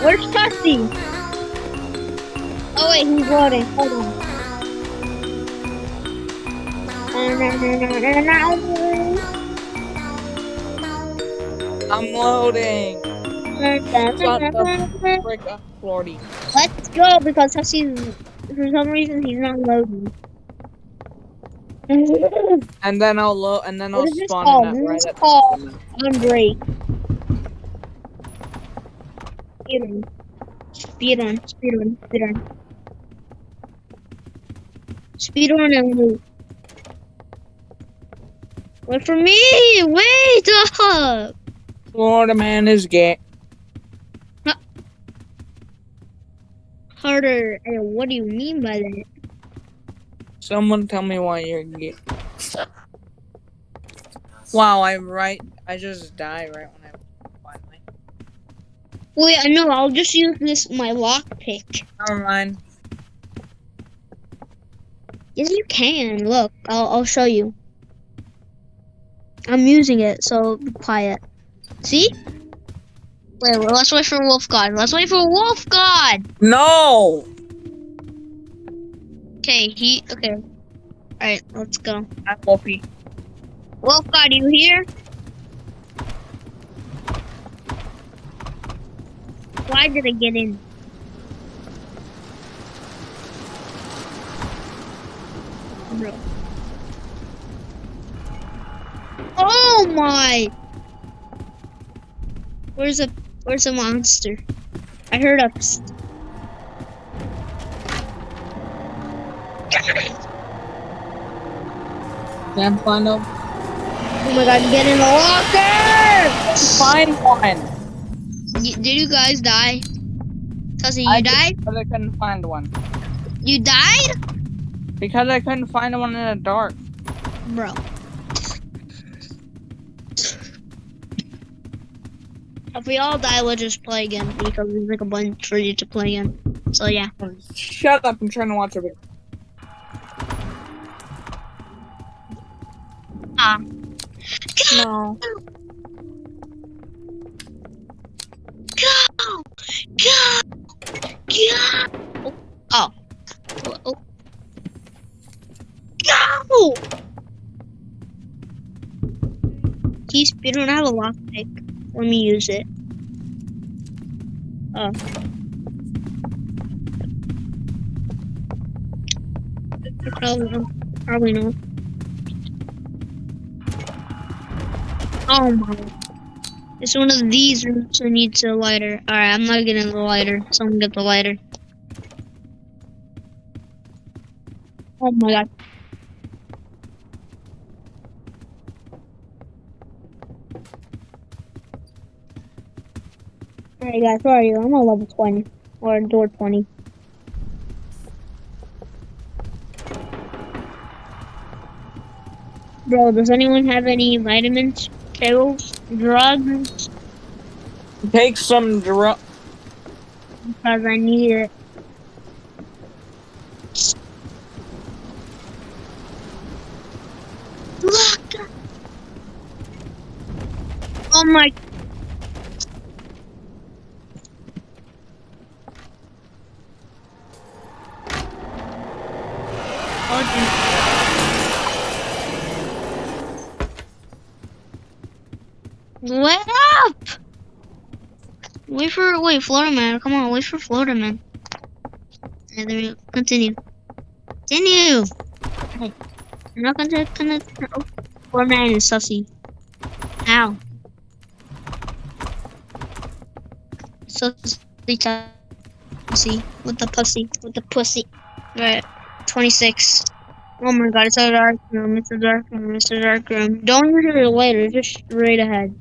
Where's Tussie? Oh wait, he's loading. Hold on. I'm loading. Shut the frick up, Lordy. Let's go because Tussie's for some reason he's not loading. And then I'll load, and then I'll What is this spawn called? in that This right is at called on break. Speed run. Speed run. Speed run. Speed run. Speed run and loot. Wait for me! Wait up! Florida man is gay. Harder. Hey, what do you mean by that? Someone tell me why you're gay. Wow, I right. I just die right when I. Wait, I know. I'll just use this my lockpick. Never mind. Yes, you can. Look, I'll I'll show you. I'm using it, so be quiet. See? Wait, wait, let's wait for Wolf God. Let's wait for Wolf God. No. Okay, he. Okay. All right, let's go. I'm Wolfie. Wolf God, you here? Why did I get in? Bro. Oh my! Where's a Where's a monster? I heard a. psst. Can't find a Oh my god, get in the locker! find one. Y- did you guys die? Tussie, you I died? But I couldn't find one You died? because I couldn't find one in the dark. Bro. If we all die, we'll just play again because there's like a bunch for you to play again. So yeah. Shut up! I'm trying to watch a video. Ah. No. Go! Go! Oh. Oh. Go! Geez, we don't have a lockpick. Let me use it. Oh. Probably, probably not. Oh my. It's one of these rooms that needs a lighter. Alright, I'm not getting the lighter. Someone get the lighter. Oh my god. Alright guys, where are you? I'm on level 20. Or door 20. Bro, does anyone have any vitamins, pills, drugs? Take some drug. Because I need it. Look! Oh my. Wait up! Wait for wait, Florida man. Come on, wait for Florida man. Then we continue. Continue. Hey, I'm not gonna gonna. Oh, Florida man is sussy. Ow. Sussy. With the pussy with the pussy. Right. Twenty six. Oh my god, it's a dark room. It's a dark room. It's a dark room. Don't use it later. Just straight ahead.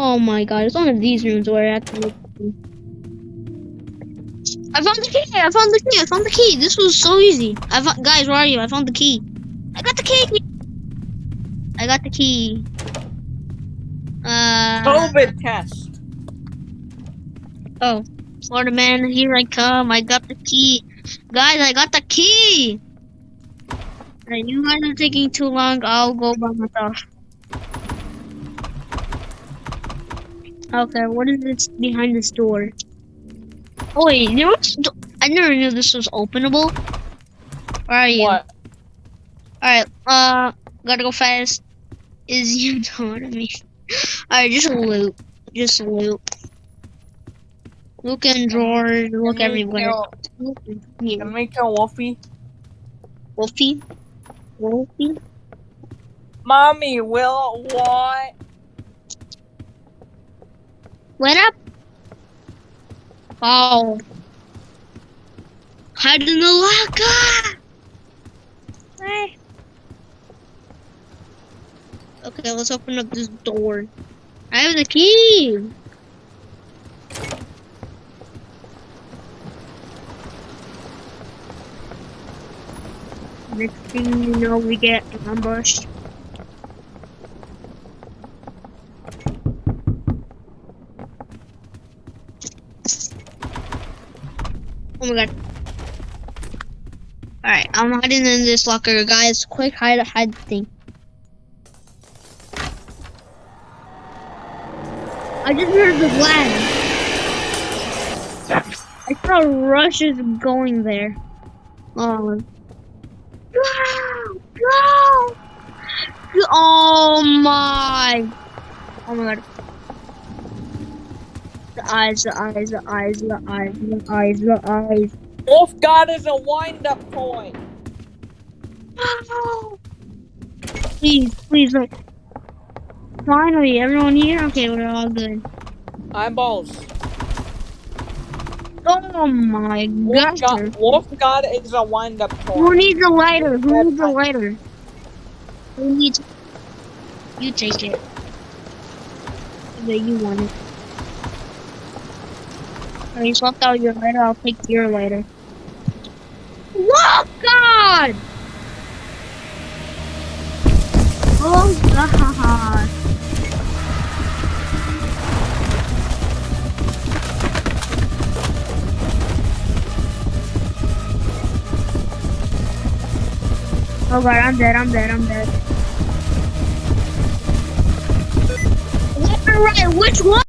Oh my god, it's one of these rooms where I have to look. I found the key! I found the key! I found the key! This was so easy. I found, guys, where are you? I found the key. I got the key! I got the key. Uh. COVID test. Oh, Florida man, here I come. I got the key. Guys, I got the key! Alright, you guys are taking too long. I'll go by myself. Okay, what is this behind this door? Oh wait, there was. I never knew this was openable. Where are you? What? Alright, uh, gotta go fast. Is you know me? Alright, just loot. Just loot. Look in drawers, look Can everywhere. kill- Look in here. Can we kill Wolfie? Wolfie? Wolfie? Mommy, will what? What up? Oh. Hide in the locker! Hey. Okay, let's open up this door. I have the key! Next thing you know, we get ambushed. Oh my god. Alright, I'm hiding in this locker, guys. Quick hide hide thing. I just heard the blast. I saw rushes going there. Oh. Go! Go! Oh my! Oh my god. Eyes, the eyes, the eyes, the eyes, the eyes, the eyes. Wolf God is a wind-up point. No! Please, please, look. Finally, everyone here? Okay, we're all good. Eyeballs. Oh my gosh. God, Wolf God is a wind-up Who needs a lighter? Who needs a lighter? Who needs... You take it. But you want it. Oh, you swapped out your lighter, I'll take your lighter. Whoa, God! Oh, God. Oh, God, I'm dead, I'm dead, I'm dead. Left or right? Which one?